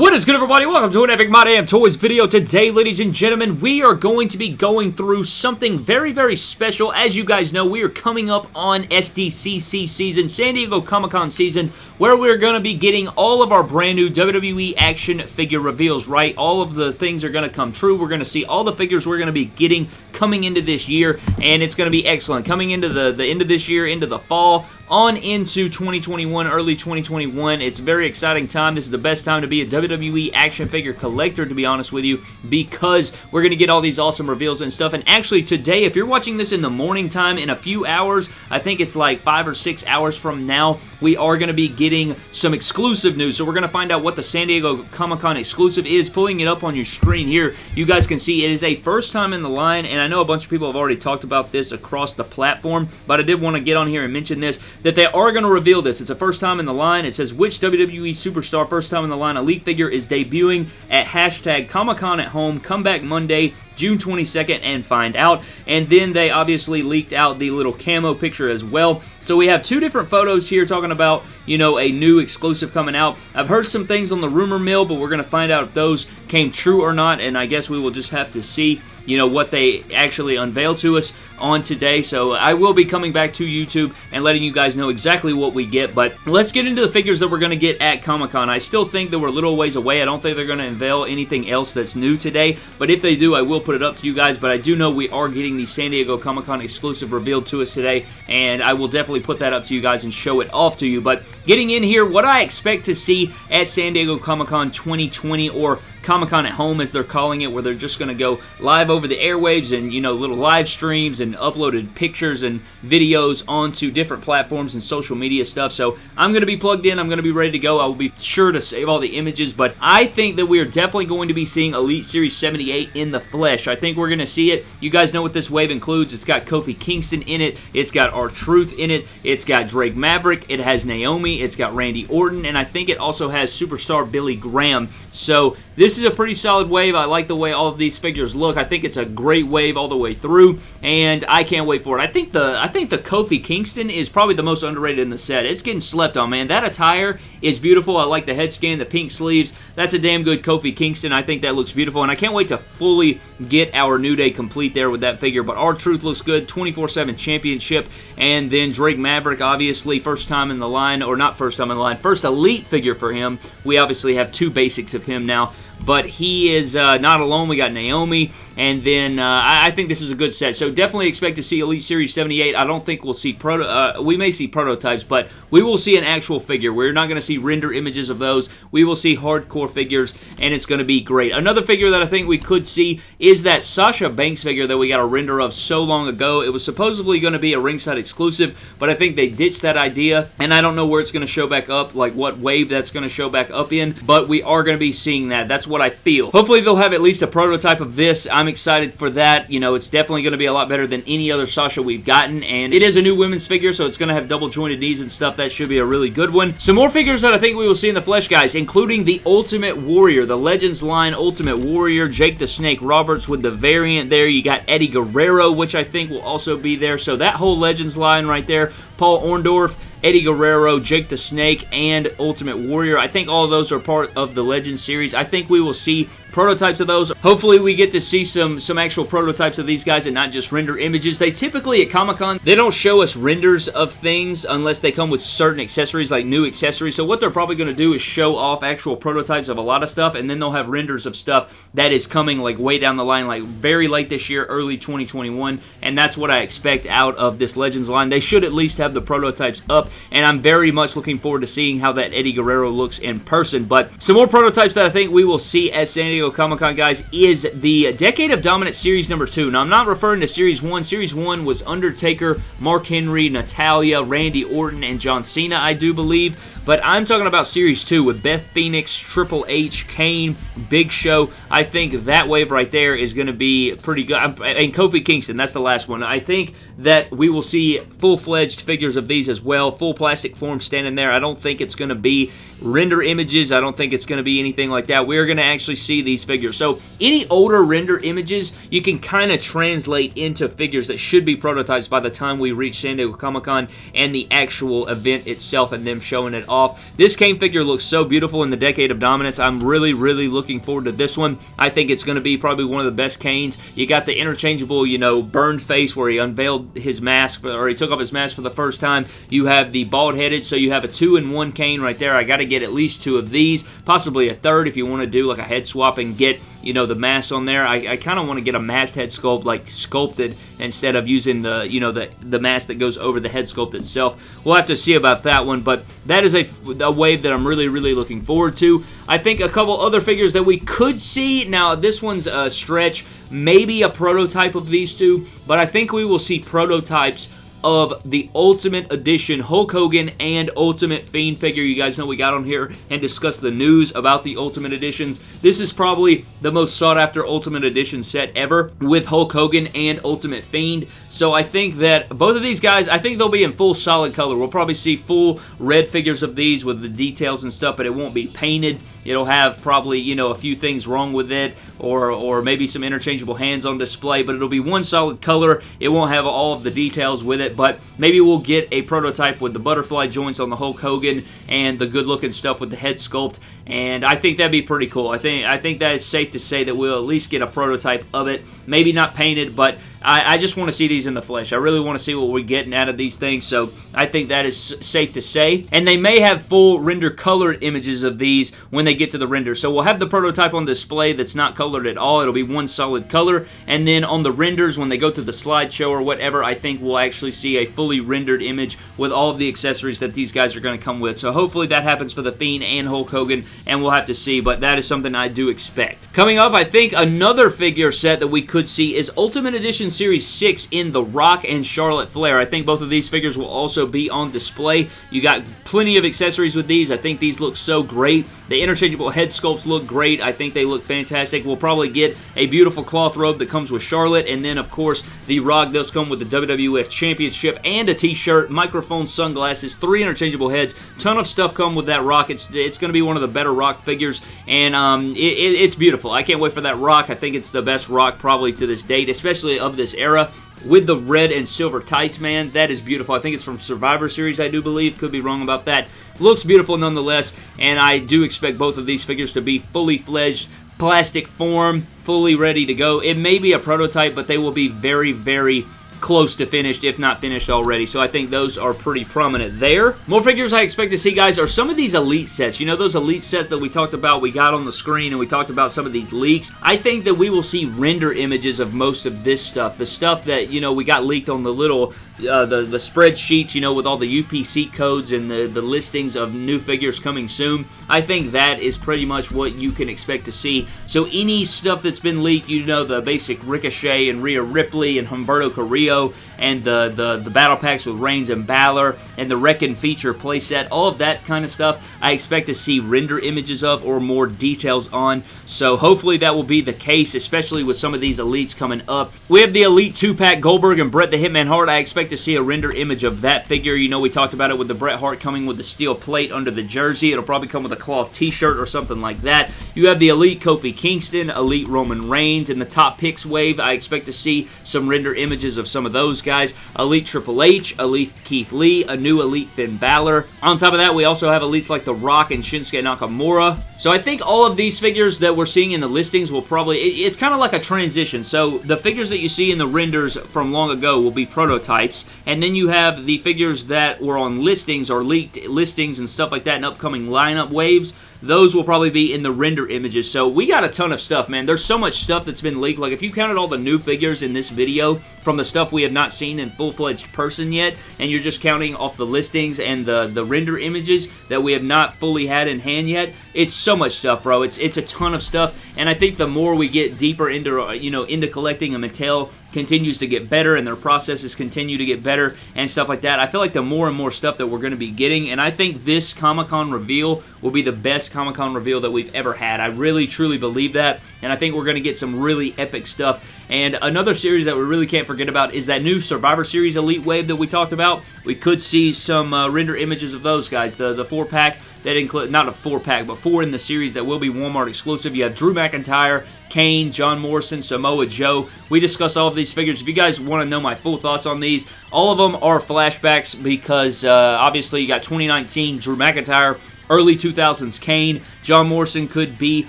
What is good everybody? Welcome to an Epic My Damn Toys video. Today, ladies and gentlemen, we are going to be going through something very, very special. As you guys know, we are coming up on SDCC season, San Diego Comic-Con season, where we're going to be getting all of our brand new WWE action figure reveals, right? All of the things are going to come true. We're going to see all the figures we're going to be getting coming into this year, and it's going to be excellent. Coming into the, the end of this year, into the fall, on into 2021, early 2021. It's a very exciting time. This is the best time to be a WWE action figure collector, to be honest with you, because we're going to get all these awesome reveals and stuff. And actually, today, if you're watching this in the morning time, in a few hours, I think it's like five or six hours from now, we are going to be getting some exclusive news. So we're going to find out what the San Diego Comic-Con exclusive is. Pulling it up on your screen here, you guys can see it is a first time in the line, and I know a bunch of people have already talked about this across the platform, but I did want to get on here and mention this that they are going to reveal this. It's a first time in the line. It says which WWE Superstar first time in the line elite figure is debuting at hashtag Comic-Con at home, come back Monday, June 22nd and find out. And then they obviously leaked out the little camo picture as well. So we have two different photos here talking about, you know, a new exclusive coming out. I've heard some things on the rumor mill, but we're going to find out if those came true or not, and I guess we will just have to see you know, what they actually unveil to us on today. So I will be coming back to YouTube and letting you guys know exactly what we get. But let's get into the figures that we're going to get at Comic-Con. I still think that we're a little ways away. I don't think they're going to unveil anything else that's new today. But if they do, I will put it up to you guys. But I do know we are getting the San Diego Comic-Con exclusive revealed to us today. And I will definitely put that up to you guys and show it off to you. But getting in here, what I expect to see at San Diego Comic-Con 2020 or Comic-Con at home as they're calling it where they're just going to go live over the airwaves and you know little live streams and uploaded pictures and videos onto different platforms and social media stuff. So I'm going to be plugged in I'm going to be ready to go. I will be sure to save all the images but I think that we are definitely going to be seeing Elite Series 78 in the flesh. I think we're going to see it. You guys know what this wave includes. It's got Kofi Kingston in it. It's got R-Truth in it. It's got Drake Maverick. It has Naomi. It's got Randy Orton. And I think it also has superstar Billy Graham. So this this is a pretty solid wave. I like the way all of these figures look. I think it's a great wave all the way through, and I can't wait for it. I think the I think the Kofi Kingston is probably the most underrated in the set. It's getting slept on, man. That attire is beautiful. I like the head scan, the pink sleeves. That's a damn good Kofi Kingston. I think that looks beautiful, and I can't wait to fully get our New Day complete there with that figure. But R-Truth looks good. 24-7 championship, and then Drake Maverick, obviously, first time in the line, or not first time in the line, first elite figure for him. We obviously have two basics of him now but he is uh, not alone. We got Naomi, and then uh, I, I, think this is a good set. So definitely expect to see Elite Series 78. I don't think we'll see proto. Uh, we may see prototypes, but we will see an actual figure. We're not going to see render images of those. We will see hardcore figures, and it's going to be great. Another figure that I think we could see is that Sasha Banks figure that we got a render of so long ago. It was supposedly going to be a ringside exclusive, but I think they ditched that idea, and I don't know where it's going to show back up, like what wave that's going to show back up in, but we are going to be seeing that. That's what I feel. Hopefully they'll have at least a prototype of this. I'm excited for that. You know, it's definitely going to be a lot better than any other Sasha we've gotten, and it is a new women's figure, so it's going to have double jointed knees and stuff. That should be a really good one. Some more figures that I think we will see in the flesh, guys, including the Ultimate Warrior, the Legends line Ultimate Warrior, Jake the Snake Roberts with the variant there. You got Eddie Guerrero, which I think will also be there. So that whole Legends line right there, Paul Orndorff, Eddie Guerrero, Jake the Snake, and Ultimate Warrior. I think all those are part of the Legends series. I think we will see prototypes of those. Hopefully we get to see some, some actual prototypes of these guys and not just render images. They typically at Comic-Con, they don't show us renders of things unless they come with certain accessories like new accessories. So what they're probably going to do is show off actual prototypes of a lot of stuff and then they'll have renders of stuff that is coming like way down the line like very late this year, early 2021 and that's what I expect out of this Legends line. They should at least have the prototypes up and I'm very much looking forward to seeing how that Eddie Guerrero looks in person. But some more prototypes that I think we will see at San Diego Comic-Con, guys, is the Decade of Dominance Series number 2. Now, I'm not referring to Series 1. Series 1 was Undertaker, Mark Henry, Natalya, Randy Orton, and John Cena, I do believe. But I'm talking about Series 2 with Beth Phoenix, Triple H, Kane, Big Show. I think that wave right there is going to be pretty good. And Kofi Kingston, that's the last one. I think that we will see full-fledged figures of these as well, full plastic form standing there. I don't think it's going to be render images. I don't think it's going to be anything like that. We're going to actually see these figures. So any older render images, you can kind of translate into figures that should be prototypes by the time we reach San Diego Comic-Con and the actual event itself and them showing it off off. This Kane figure looks so beautiful in the Decade of Dominance. I'm really, really looking forward to this one. I think it's going to be probably one of the best Kanes. You got the interchangeable, you know, burned face where he unveiled his mask, for, or he took off his mask for the first time. You have the bald-headed, so you have a two-in-one Kane right there. I got to get at least two of these, possibly a third if you want to do like a head swap and get, you know, the mask on there. I, I kind of want to get a masked head sculpt, like sculpted, instead of using the, you know, the, the mask that goes over the head sculpt itself. We'll have to see about that one, but that is a, a wave that I'm really, really looking forward to. I think a couple other figures that we could see, now this one's a stretch, maybe a prototype of these two, but I think we will see prototypes of the Ultimate Edition Hulk Hogan and Ultimate Fiend figure. You guys know we got on here and discussed the news about the Ultimate Editions. This is probably the most sought after Ultimate Edition set ever with Hulk Hogan and Ultimate Fiend. So I think that both of these guys, I think they'll be in full solid color. We'll probably see full red figures of these with the details and stuff, but it won't be painted. It'll have probably, you know, a few things wrong with it or, or maybe some interchangeable hands on display, but it'll be one solid color. It won't have all of the details with it, but maybe we'll get a prototype with the butterfly joints on the Hulk Hogan and the good-looking stuff with the head sculpt, and I think that'd be pretty cool. I think I think that is safe to say that we'll at least get a prototype of it. Maybe not painted, but I, I just want to see these in the flesh. I really want to see what we're getting out of these things, so I think that is safe to say. And they may have full render colored images of these when they get to the render. So we'll have the prototype on display that's not colored at all. It'll be one solid color. And then on the renders, when they go through the slideshow or whatever, I think we'll actually see a fully rendered image with all of the accessories that these guys are going to come with. So hopefully that happens for The Fiend and Hulk Hogan, and we'll have to see, but that is something I do expect. Coming up, I think another figure set that we could see is Ultimate Edition Series 6 in The Rock and Charlotte Flair. I think both of these figures will also be on display. You got plenty of accessories with these. I think these look so great. The interchangeable head sculpts look great. I think they look fantastic. We'll probably get a beautiful cloth robe that comes with Charlotte, and then, of course, The Rock does come with the WWF Championship and a t-shirt, microphone, sunglasses, three interchangeable heads. Ton of stuff come with that Rock. It's, it's going to be one of the better Rock figures, and um, it, it, it's beautiful. I can't wait for that Rock. I think it's the best Rock probably to this date, especially of this era with the red and silver tights, man. That is beautiful. I think it's from Survivor Series, I do believe. Could be wrong about that. Looks beautiful nonetheless, and I do expect both of these figures to be fully fledged plastic form, fully ready to go. It may be a prototype, but they will be very, very close to finished, if not finished already. So I think those are pretty prominent there. More figures I expect to see, guys, are some of these Elite sets. You know, those Elite sets that we talked about, we got on the screen, and we talked about some of these leaks. I think that we will see render images of most of this stuff. The stuff that, you know, we got leaked on the little, uh, the, the spreadsheets, you know, with all the UPC codes and the, the listings of new figures coming soon. I think that is pretty much what you can expect to see. So any stuff that's been leaked, you know, the basic Ricochet and Rhea Ripley and Humberto Carrillo, and the, the, the battle packs with Reigns and Balor and the Wreck-It feature playset, all of that kind of stuff, I expect to see render images of or more details on. So hopefully that will be the case, especially with some of these Elites coming up. We have the Elite 2-pack Goldberg and Bret the Hitman Hart. I expect to see a render image of that figure. You know, we talked about it with the Bret Hart coming with the steel plate under the jersey. It'll probably come with a cloth t-shirt or something like that. You have the Elite Kofi Kingston, Elite Roman Reigns. In the top picks wave, I expect to see some render images of some some of those guys. Elite Triple H, Elite Keith Lee, a new Elite Finn Balor. On top of that, we also have Elites like The Rock and Shinsuke Nakamura. So I think all of these figures that we're seeing in the listings will probably, it's kind of like a transition. So the figures that you see in the renders from long ago will be prototypes, and then you have the figures that were on listings or leaked listings and stuff like that in upcoming lineup waves those will probably be in the render images. So we got a ton of stuff, man. There's so much stuff that's been leaked. Like, if you counted all the new figures in this video from the stuff we have not seen in full-fledged person yet, and you're just counting off the listings and the, the render images that we have not fully had in hand yet, it's so much stuff, bro. It's it's a ton of stuff, and I think the more we get deeper into, uh, you know, into collecting, and Mattel continues to get better, and their processes continue to get better, and stuff like that, I feel like the more and more stuff that we're going to be getting, and I think this Comic-Con reveal will be the best Comic-Con reveal that we've ever had. I really, truly believe that, and I think we're going to get some really epic stuff. And another series that we really can't forget about is that new Survivor Series Elite Wave that we talked about. We could see some uh, render images of those guys, the, the four-pack that include, not a four-pack, but four in the series that will be Walmart exclusive. You have Drew McIntyre, Kane, John Morrison, Samoa Joe. We discussed all of these figures. If you guys want to know my full thoughts on these, all of them are flashbacks because uh, obviously you got 2019 Drew McIntyre, early 2000s Kane, John Morrison could be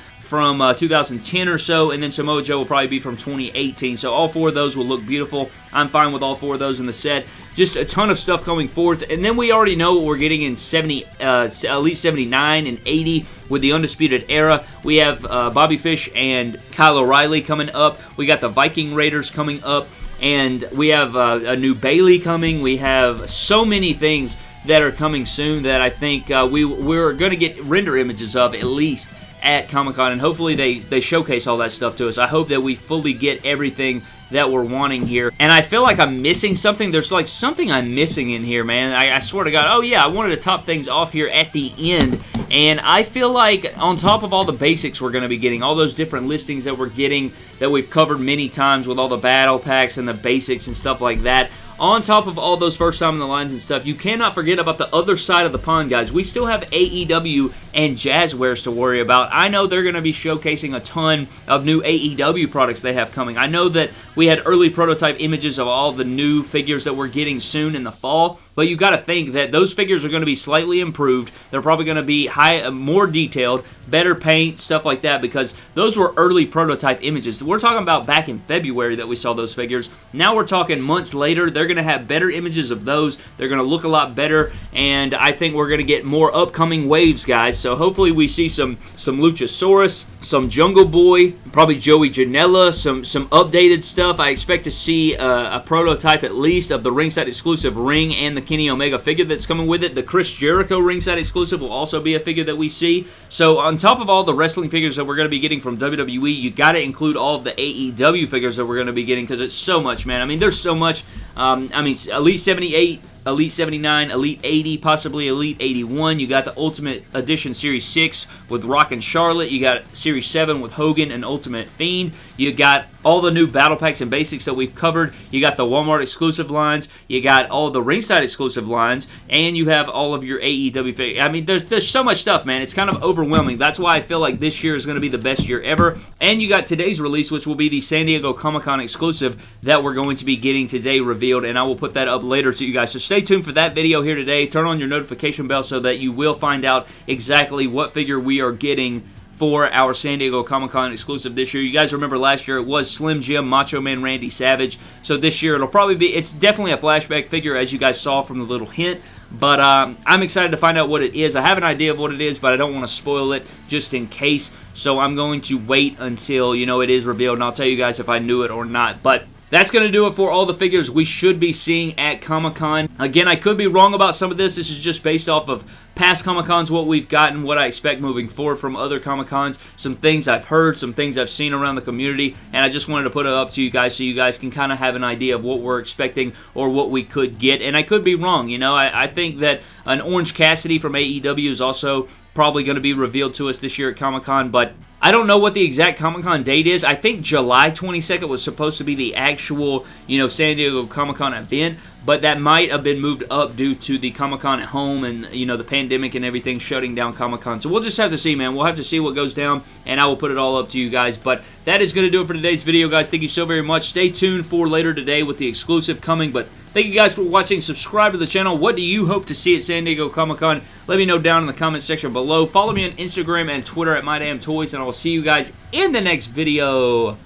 from uh, 2010 or so, and then Samoa Joe will probably be from 2018. So all four of those will look beautiful. I'm fine with all four of those in the set. Just a ton of stuff coming forth, and then we already know what we're getting in 70, uh, Elite 79 and 80 with the Undisputed Era. We have uh, Bobby Fish and Kyle O'Reilly coming up. We got the Viking Raiders coming up, and we have uh, a new Bayley coming. We have so many things that are coming soon that I think uh, we, we're going to get render images of at least at Comic-Con, and hopefully they, they showcase all that stuff to us. I hope that we fully get everything that we're wanting here. And I feel like I'm missing something. There's like something I'm missing in here, man. I, I swear to God. Oh, yeah, I wanted to top things off here at the end. And I feel like on top of all the basics we're going to be getting, all those different listings that we're getting that we've covered many times with all the battle packs and the basics and stuff like that, on top of all those first time in the lines and stuff, you cannot forget about the other side of the pond, guys. We still have AEW and Jazwares to worry about. I know they're going to be showcasing a ton of new AEW products they have coming. I know that we had early prototype images of all the new figures that we're getting soon in the fall, but you got to think that those figures are going to be slightly improved. They're probably going to be high, uh, more detailed, better paint, stuff like that, because those were early prototype images. We're talking about back in February that we saw those figures. Now we're talking months later. They're going to have better images of those. They're going to look a lot better, and I think we're going to get more upcoming waves, guys. So hopefully we see some some Luchasaurus, some Jungle Boy, probably Joey Janela, some some updated stuff. I expect to see uh, a prototype at least of the ringside exclusive ring and the Kenny Omega figure that's coming with it. The Chris Jericho ringside exclusive will also be a figure that we see. So on top of all the wrestling figures that we're going to be getting from WWE, you got to include all of the AEW figures that we're going to be getting because it's so much, man. I mean, there's so much. Um, I mean, Elite 78 Elite 79, Elite 80, possibly Elite 81. You got the Ultimate Edition Series 6 with Rock and Charlotte. You got Series 7 with Hogan and Ultimate Fiend. You got all the new battle packs and basics that we've covered. You got the Walmart exclusive lines. You got all the ringside exclusive lines. And you have all of your AEW. I mean, there's, there's so much stuff, man. It's kind of overwhelming. That's why I feel like this year is going to be the best year ever. And you got today's release, which will be the San Diego Comic-Con exclusive that we're going to be getting today revealed. And I will put that up later to you guys. So stay tuned for that video here today. Turn on your notification bell so that you will find out exactly what figure we are getting for our San Diego Comic-Con exclusive this year. You guys remember last year it was Slim Jim, Macho Man Randy Savage. So this year it'll probably be, it's definitely a flashback figure as you guys saw from the little hint. But um, I'm excited to find out what it is. I have an idea of what it is, but I don't want to spoil it just in case. So I'm going to wait until, you know, it is revealed, and I'll tell you guys if I knew it or not. But that's going to do it for all the figures we should be seeing at Comic-Con. Again, I could be wrong about some of this. This is just based off of past Comic-Cons, what we've gotten, what I expect moving forward from other Comic-Cons, some things I've heard, some things I've seen around the community, and I just wanted to put it up to you guys so you guys can kind of have an idea of what we're expecting or what we could get, and I could be wrong, you know, I, I think that an Orange Cassidy from AEW is also probably going to be revealed to us this year at Comic-Con, but I don't know what the exact Comic-Con date is. I think July 22nd was supposed to be the actual, you know, San Diego Comic-Con event, but that might have been moved up due to the Comic-Con at home and, you know, the pandemic and everything shutting down Comic-Con. So we'll just have to see, man. We'll have to see what goes down, and I will put it all up to you guys. But that is going to do it for today's video, guys. Thank you so very much. Stay tuned for later today with the exclusive coming, but Thank you guys for watching. Subscribe to the channel. What do you hope to see at San Diego Comic-Con? Let me know down in the comment section below. Follow me on Instagram and Twitter at MyDamnToys, and I will see you guys in the next video.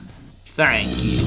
Thank you.